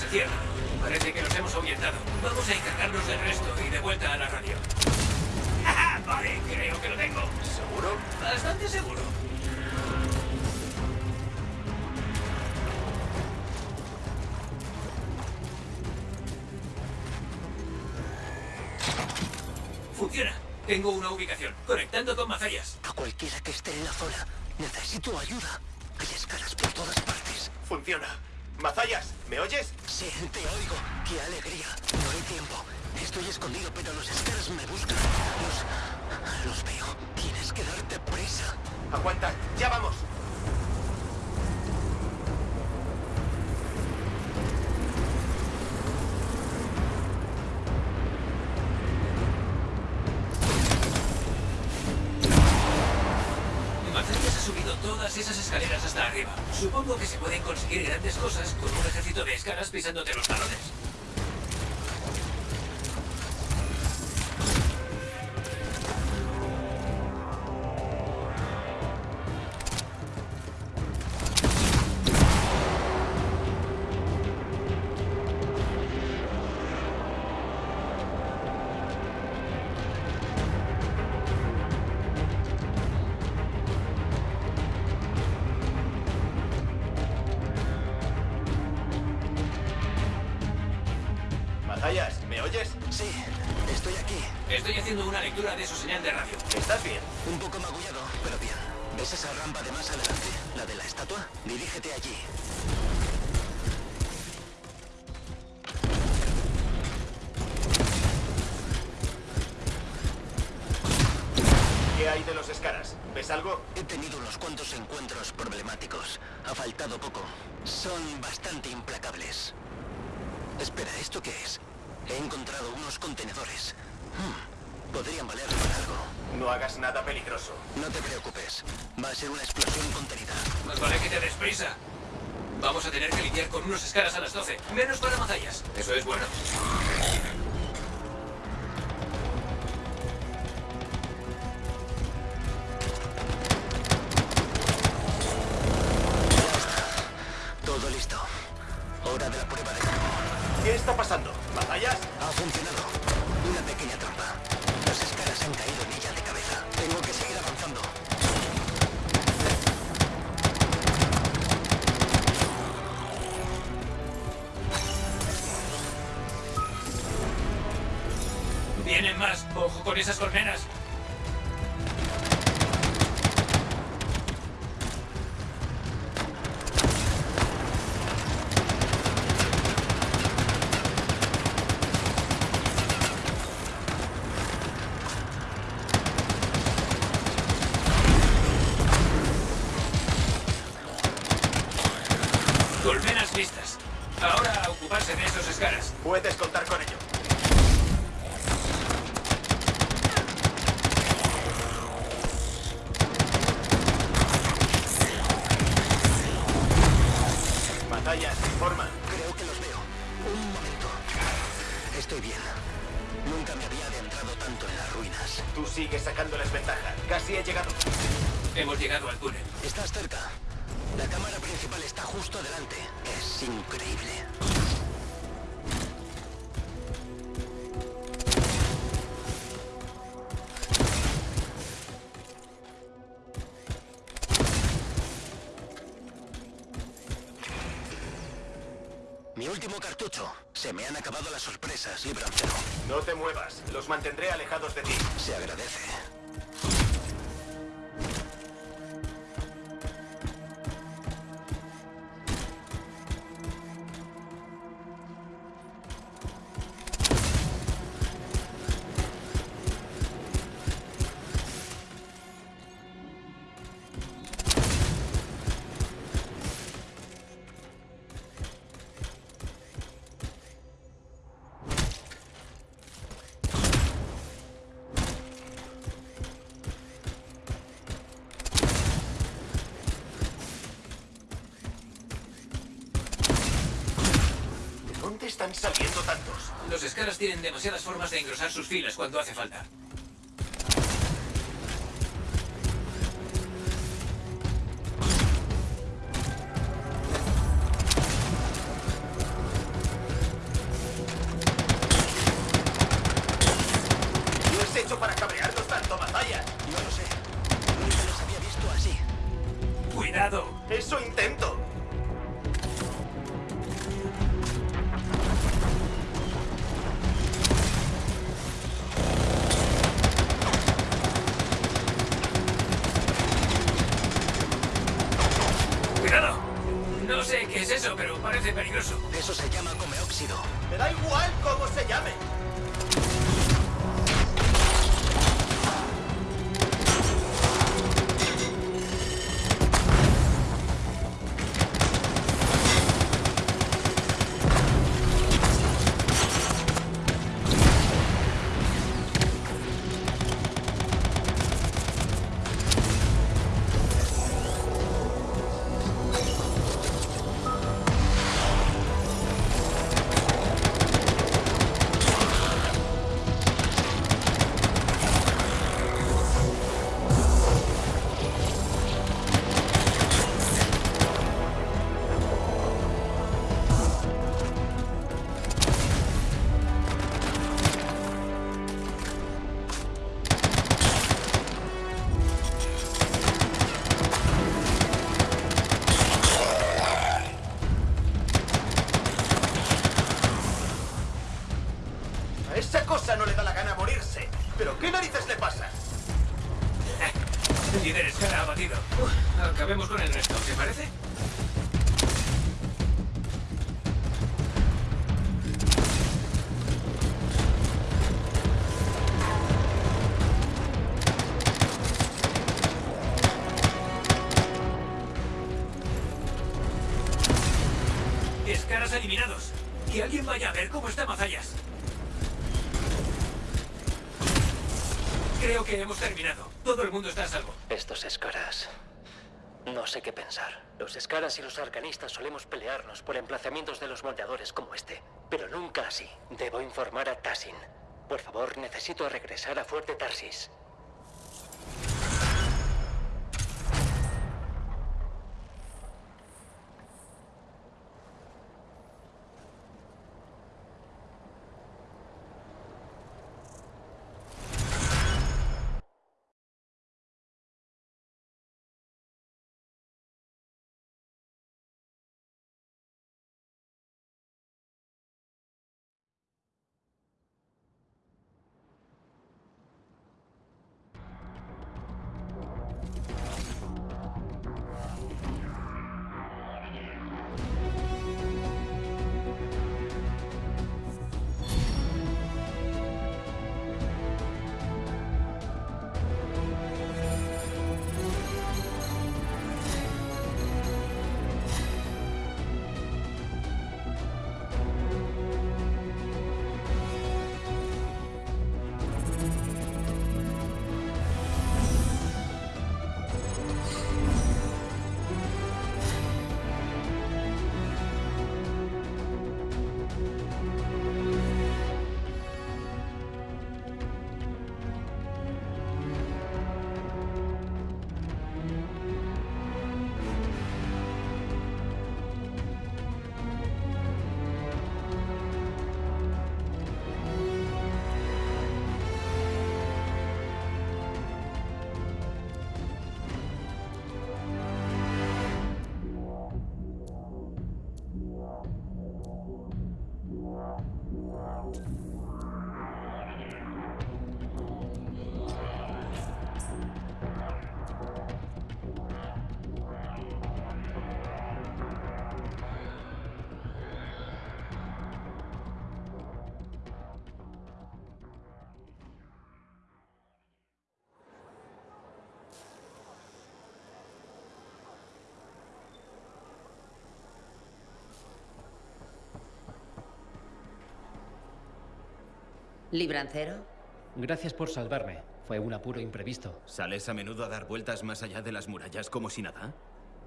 se cierran. Parece que nos hemos ahuyentado. Vamos a encargarnos del resto y de vuelta a la radio. ¡Ah, vale, creo que lo tengo. ¿Seguro? Bastante seguro. Funciona. Tengo una ubicación. Conectando con Mazayas. A cualquiera que esté en la zona, necesito ayuda. Hay escalas por todas partes. Funciona. Mazayas, ¿me oyes? Sí, te oigo. ¡Qué alegría! No hay tiempo. Estoy escondido, pero los escalas me buscan. Los... los veo. Tienes que darte prisa. Aguanta, ya vamos. Supongo que se pueden conseguir grandes cosas con un ejército de escalas pisándote los talones. Señal de radio. ¿Estás bien? Un poco magullado, pero bien. ¿Ves esa rampa de más adelante? ¿La de la estatua? Dirígete allí. ¿Qué hay de los escaras? ¿Ves algo? He tenido unos cuantos encuentros problemáticos. Ha faltado poco. Son bastante implacables. Espera, ¿esto qué es? He encontrado unos contenedores. Hmm, podrían valer para algo. No hagas nada peligroso. No te preocupes. Va a ser una explosión contenida. Más vale que te des prisa. Vamos a tener que lidiar con unos escaras a las 12. Menos para Mazayas. Eso es bueno. Con esas colmenas. Colmenas listas. Ahora ocuparse de esos escaras. Puedes contar con ello. Mazayas, informa. Creo que los veo. Un momento. Estoy bien. Nunca me había adentrado tanto en las ruinas. Tú sigues sacándoles ventaja. Casi he llegado. Hemos llegado al túnel. Estás cerca. La cámara principal está justo adelante. Es increíble. Cartucho. Se me han acabado las sorpresas, librancero. No te muevas. Los mantendré alejados de ti. Se agradece. Están tantos? Los escaras tienen demasiadas formas de engrosar sus filas cuando hace falta. Pero parece peligroso. Eso se llama comeóxido. Me da igual cómo se llame. Acabemos con el resto, ¿te parece? Escaras eliminados. Que alguien vaya a ver cómo está Mazallas. Creo que hemos terminado. Todo el mundo está a salvo. Estos escaras. No sé qué pensar. Los escaras y los arcanistas solemos pelearnos por emplazamientos de los moldeadores como este, pero nunca así. Debo informar a Tassin. Por favor, necesito regresar a Fuerte Tarsis. ¿Librancero? Gracias por salvarme. Fue un apuro imprevisto. ¿Sales a menudo a dar vueltas más allá de las murallas como si nada?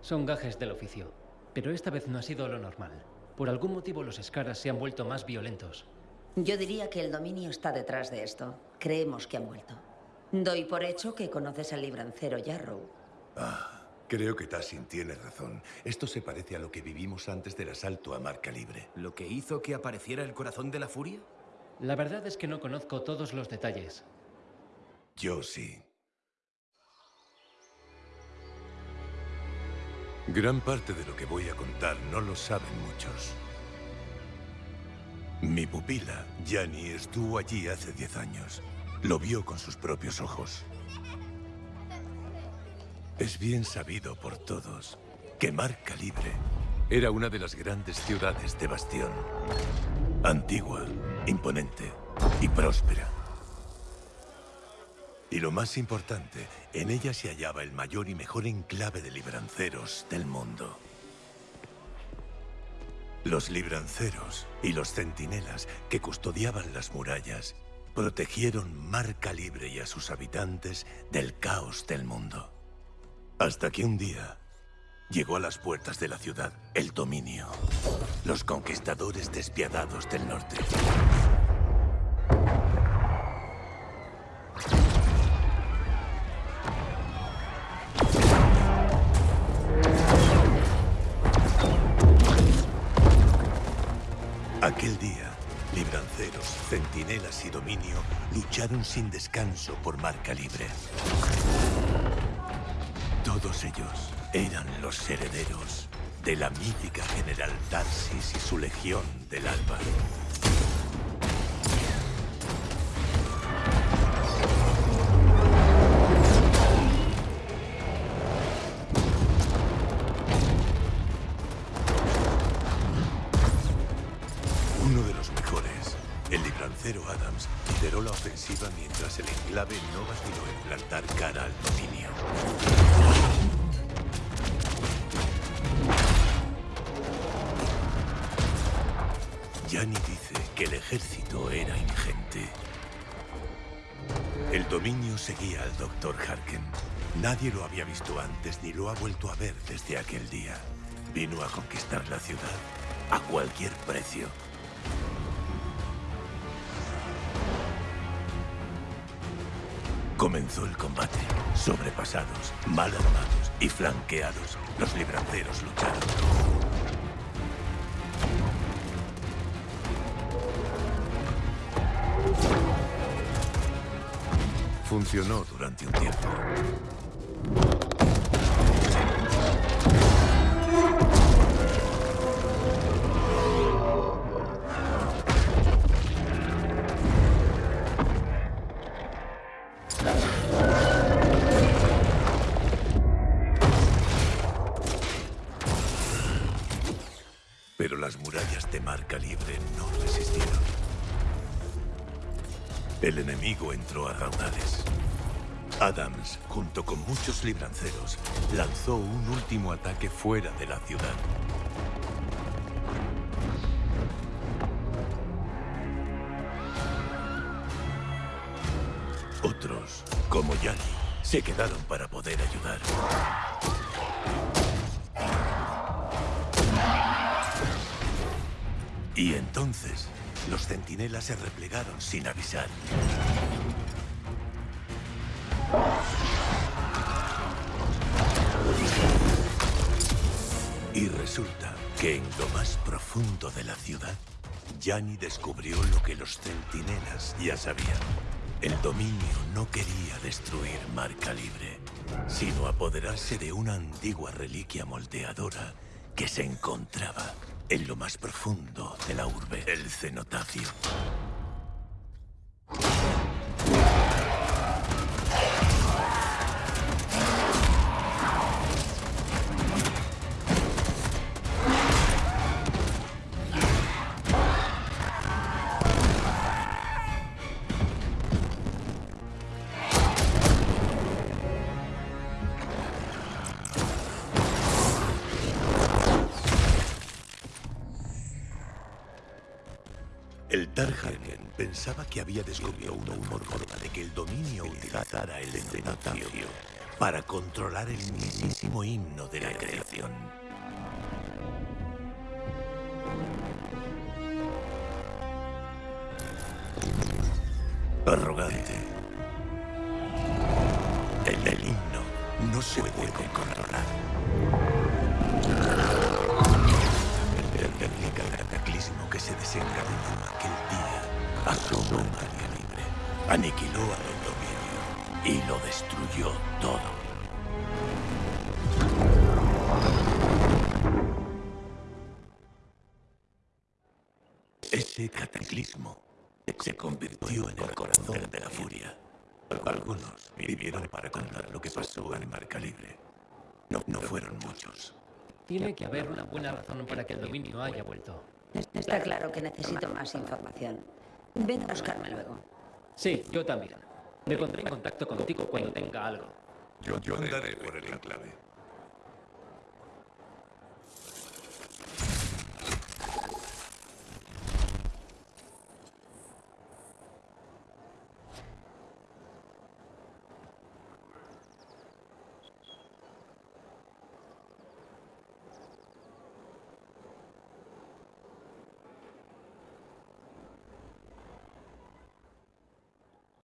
Son gajes del oficio. Pero esta vez no ha sido lo normal. Por algún motivo los Scaras se han vuelto más violentos. Yo diría que el dominio está detrás de esto. Creemos que han vuelto. Doy por hecho que conoces al librancero Yarrow. Ah, creo que Tassin tiene razón. Esto se parece a lo que vivimos antes del asalto a Marca Libre. ¿Lo que hizo que apareciera el corazón de la furia? La verdad es que no conozco todos los detalles. Yo sí. Gran parte de lo que voy a contar no lo saben muchos. Mi pupila, Jani, estuvo allí hace diez años. Lo vio con sus propios ojos. Es bien sabido por todos que Marca Libre era una de las grandes ciudades de Bastión. Antigua, imponente y próspera. Y lo más importante, en ella se hallaba el mayor y mejor enclave de libranceros del mundo. Los libranceros y los centinelas que custodiaban las murallas protegieron Marca Libre y a sus habitantes del caos del mundo. Hasta que un día llegó a las puertas de la ciudad el dominio. Los conquistadores despiadados del norte. Aquel día, libranceros, centinelas y dominio lucharon sin descanso por marca libre. Todos ellos eran los herederos de la mítica General Tarsis y su legión del Alba. Uno de los mejores, el librancero Adams, lideró la ofensiva mientras el enclave no vaciló en plantar cara al dominio. Yani dice que el ejército era ingente. El dominio seguía al Dr. Harken. Nadie lo había visto antes ni lo ha vuelto a ver desde aquel día. Vino a conquistar la ciudad a cualquier precio. Comenzó el combate. Sobrepasados, mal armados y flanqueados, los libranceros lucharon. Funcionó durante un tiempo. Pero las murallas de marca libre no resistieron. El enemigo entró a raudales. Adams, junto con muchos libranceros, lanzó un último ataque fuera de la ciudad. Otros, como Yani, se quedaron para poder ayudar. Y entonces, los centinelas se replegaron sin avisar. Y resulta que en lo más profundo de la ciudad, Yani descubrió lo que los centinelas ya sabían. El dominio no quería destruir Marca Libre, sino apoderarse de una antigua reliquia moldeadora que se encontraba en lo más profundo de la urbe, el cenotafio. El Tarhagen pensaba que había descubierto una forma de que el dominio utilizara el endonacio para controlar el mismísimo himno de la creación. Arrogante. El del himno no se puede controlar. Se desencadenó aquel día asomó María Libre, aniquiló a Don Dominio y lo destruyó todo. Ese cataclismo se convirtió en el corazón de la furia. Algunos vivieron para contar lo que pasó en Marca Libre. No, no fueron muchos. Tiene que haber una buena razón para que el dominio haya vuelto. Está claro que necesito más información. Ven a buscarme luego. Sí, yo también. Me pondré en contacto contigo cuando tenga algo. Yo, yo andaré por el enclave.